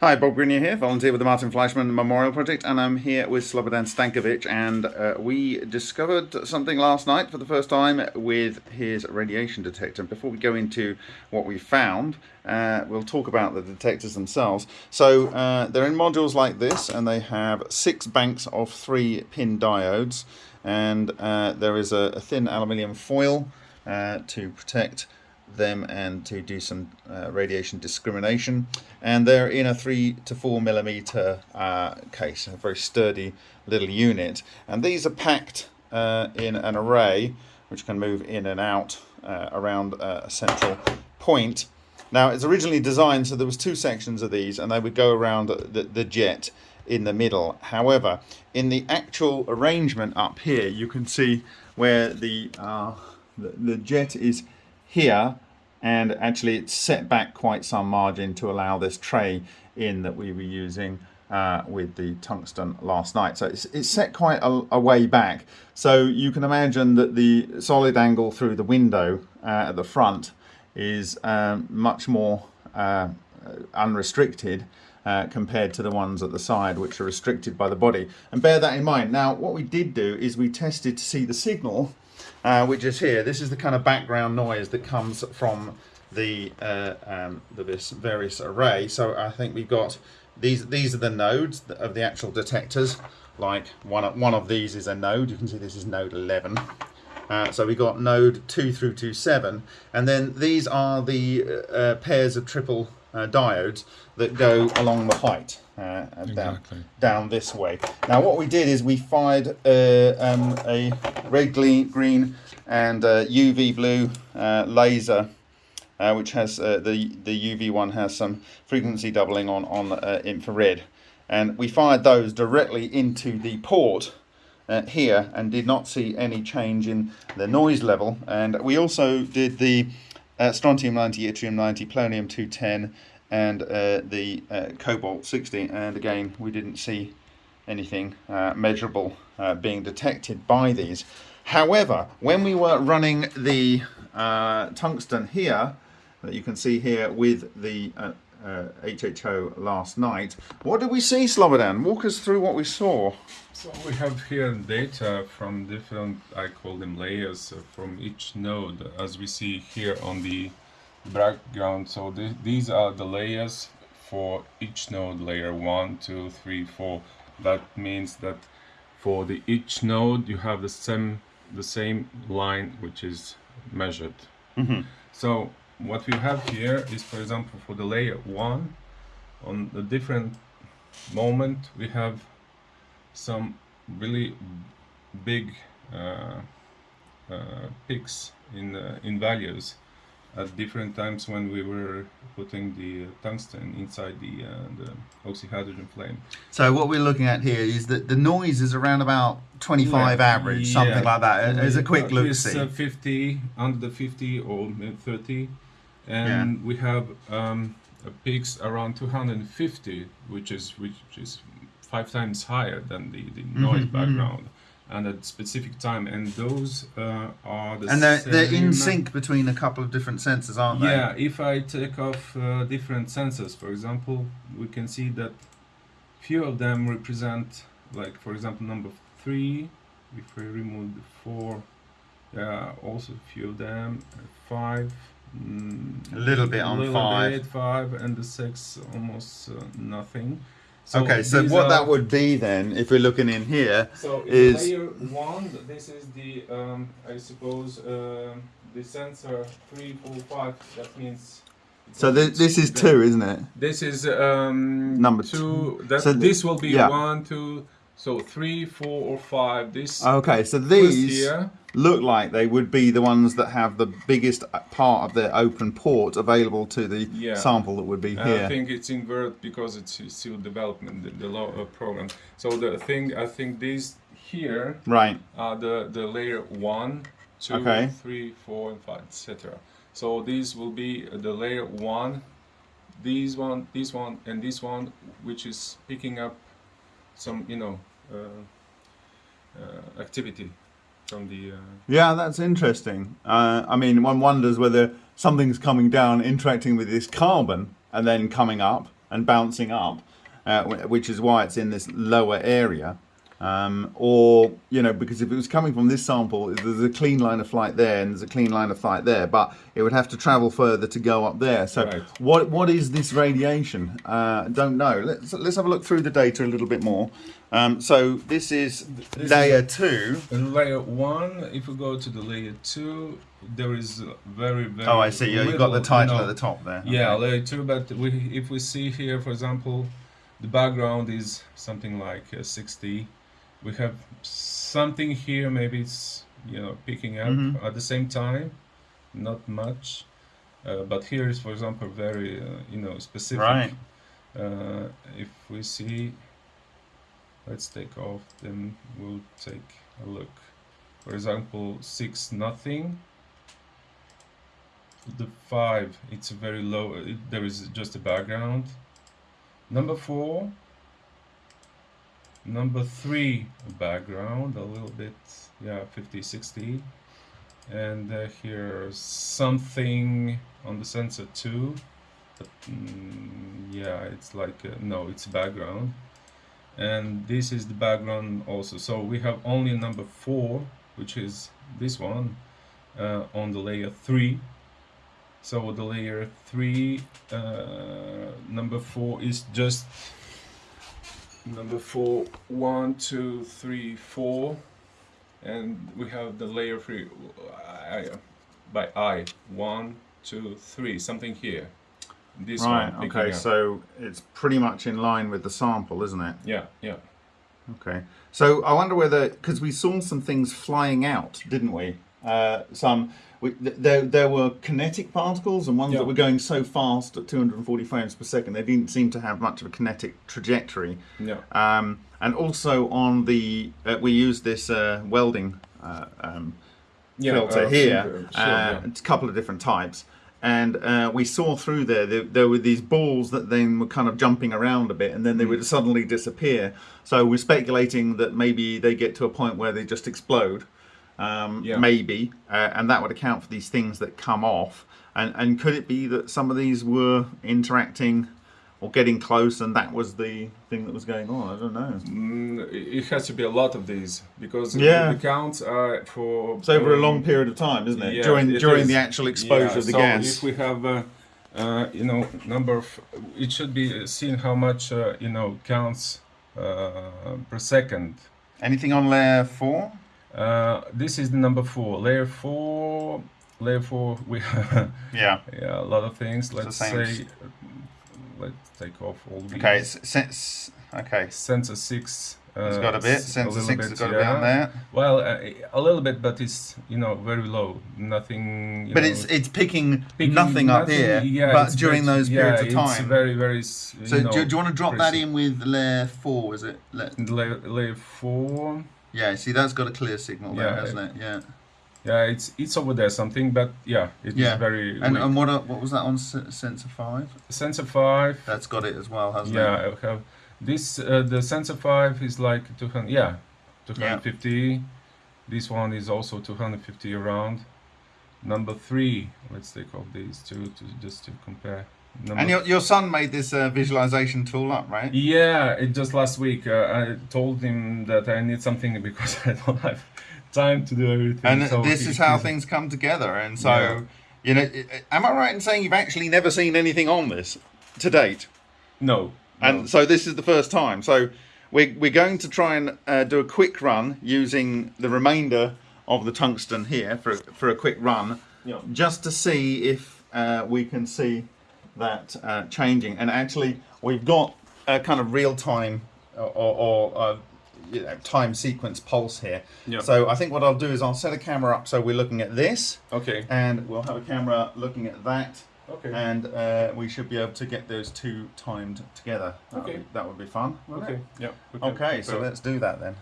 Hi, Bob Greenyer here, volunteer with the Martin Fleischmann Memorial Project, and I'm here with Slobodan Stankovic, and uh, we discovered something last night for the first time with his radiation detector. Before we go into what we found, uh, we'll talk about the detectors themselves. So uh, they're in modules like this, and they have six banks of three pin diodes, and uh, there is a, a thin aluminium foil uh, to protect them and to do some uh, radiation discrimination. And they're in a three to four millimeter uh, case a very sturdy little unit. And these are packed uh, in an array which can move in and out uh, around a central point. Now it's originally designed so there was two sections of these and they would go around the, the jet in the middle. However in the actual arrangement up here you can see where the, uh, the, the jet is here and actually it's set back quite some margin to allow this tray in that we were using uh, with the tungsten last night. So it's, it's set quite a, a, way back. So you can imagine that the solid angle through the window uh, at the front is um, much more uh, unrestricted uh, compared to the ones at the side which are restricted by the body. And bear that in mind. Now what we did do is we tested to see the signal uh, which is here. This is the kind of background noise that comes from the, uh, um, the this various array. So I think we've got these these are the nodes of the actual detectors. Like one of, one of these is a node. You can see this is node 11. Uh, so we got node 2 through to 7 and then these are the uh, pairs of triple uh, diodes that go along the height uh, exactly. down, down this way. Now what we did is we fired uh, um, a red, green and UV blue uh, laser uh, which has uh, the, the UV one has some frequency doubling on, on infrared and we fired those directly into the port uh, here and did not see any change in the noise level and we also did the uh, strontium 90 yttrium 90 polonium 210 and uh, the uh, cobalt 60 and again we didn't see anything uh, measurable uh, being detected by these. However when we were running the uh, tungsten here that you can see here with the HHO uh, last night what did we see Slobodan? Walk us through what we saw. So we have here data from different I call them layers from each node as we see here on the background. So th these are the layers for each node layer one two three four. That means that for the each node you have the same the same line which is measured. Mm -hmm. so what we have here is for example for the layer one on the different moment we have some really big uh, uh, peaks in uh, in values at different times when we were putting the tungsten inside the, uh, the oxyhydrogen flame. So what we're looking at here is that the noise is around about 25 yeah, average, something like that, as a quick look see. Uh, 50, under the 50 or 30, and yeah. we have um, peaks around 250, which is which is five times higher than the, the noise mm -hmm, background. Mm -hmm and at specific time and those uh, are the and they're, they're in sync between a couple of different sensors aren't they? Yeah if I take off uh, different sensors for example we can see that few of them represent like for example number three if we remove the four yeah also a few of them five mm, a little bit on little five. bit, five and the six almost uh, nothing so okay, so what are, that would be then, if we're looking in here, so is layer one. This is the, um, I suppose, uh, the sensor three, four, five. That means. So th this is two, isn't it? This is um, number two. That so this will be yeah. one, two, so three, four, or five. This. Okay, so these look like they would be the ones that have the biggest part of their open port available to the yeah. sample that would be here. I think it's inverted because it's still development, the, the law uh, program. So the thing, I think these here right are the the layer one, two, okay. three, four, and five, etc. So these will be the layer one, these one, this one, and this one, which is picking up some, you know, uh, uh, activity from the. Uh... Yeah, that's interesting. I mean, one wonders whether something's coming down, interacting with this carbon, and then coming up, and bouncing up, which is why it's in this lower area. Um, or you know, because if it was coming from this sample, there's a clean line of flight there, and there's a clean line of flight there, but it would have to travel further to go up there. So, Right. what what is this radiation? Uh, don't know. Let's let's have a look through the data a little bit more. Um, so this is This is layer two. In layer one, if we go to the layer two, there is very very. Oh, I see. Yeah, you've got the title you at the top there. Yeah, Okay. layer two. But we, if we see here, for example, the background is something like uh, 60. We have something here. Maybe it's you know picking up Mhm. at the same time, not much. Uh, but here is, for example, very uh, you know specific. Right. Uh, if we see, let's take off. Then we'll take a look. For example, six nothing. The five, it's a very low. It, there is just a background. Number four. Number three, background, a little bit, yeah, 50, 60. And uh, here's something on the sensor too. But, mm, yeah, it's like, uh, no, it's background. And this is the background also. So we have only number four, which is this one, uh, on the layer three. So the layer three, uh, number four is just number four, one, two, three, four, and we have the layer three uh, I, by I, one, two, three, something here. This Right. one. Okay. So it's pretty much in line with the sample, isn't it? yeah, yeah. Okay. So I wonder whether because we saw some things flying out, didn't we? Uh, some we, th- there there were kinetic particles and ones Yeah. that were going so fast at 240 frames per second they didn't seem to have much of a kinetic trajectory. Yeah. Um, and also on the uh, we used this uh, welding uh, um, Yeah, filter uh, here. sure, uh, yeah. A couple of different types. And uh, we saw through there, there, there were these balls that then were kind of jumping around a bit and then they Mm. would suddenly disappear. So we're speculating that maybe they get to a point where they just explode. Um, Yeah. Maybe. Uh, and that would account for these things that come off. And, and could it be that some of these were interacting or getting close and that was the thing that was going on? I don't know. Mm, it has to be a lot of these because Yeah. the counts are for. It's over a um, long period of time, isn't it? yeah, during it during is. the actual exposure yeah, of the so gas. if we have, uh, uh, you know, number of, it should be seen how much, uh, you know, counts uh, per second. Anything on layer four? Uh, this is the number four. Layer four, layer four, we Yeah. yeah, a lot of things. Let's say, let's take off all these. Okay, it's, since okay, Sensor six. Uh, it's got a bit. Sensor little six has got a bit on there, Well, uh, a little bit, but it's you know very low. Nothing. You but know, it's it's picking, picking nothing, up here. Yeah, but during very- those yeah, periods of It's time. very very. so know, do, do you want to drop that in with layer four? Is it? Layer, layer four. Yeah. See, that's got a clear signal there, Yeah, hasn't it? Yeah. Yeah, it's it's over there something, but yeah, it's Yeah. very. And weak. and what are- what was that on sensor five? sensor five. That's got it as well, hasn't yeah, it? I have this. Uh, the sensor five is like 200. Yeah, 250. This one is also 250 around. Number three. Let's take off these two to just to compare. And your your son made this uh, visualization tool up, right? Yeah, it just last week uh, I told him that I need something because I don't have time to do everything. And so this is how things come together. And so, Yeah. you know, am I right in saying you've actually never seen anything on this to date? No. And no. so this is the first time. So we're, we're going to try and uh, do a quick run using the remainder of the tungsten here for, for a quick run, Yeah. just to see if uh, we can see that uh, changing. And actually, we've got a kind of real time or, or, or uh, you know, time sequence pulse here. Yeah. So I think what I'll do is I'll set a camera up so we're looking at this, Okay. and we'll have a camera looking at that Okay. and uh, we should be able to get those two timed together. That would Okay. be, that would be fun. okay. it? Yeah. Okay, so let's do that then.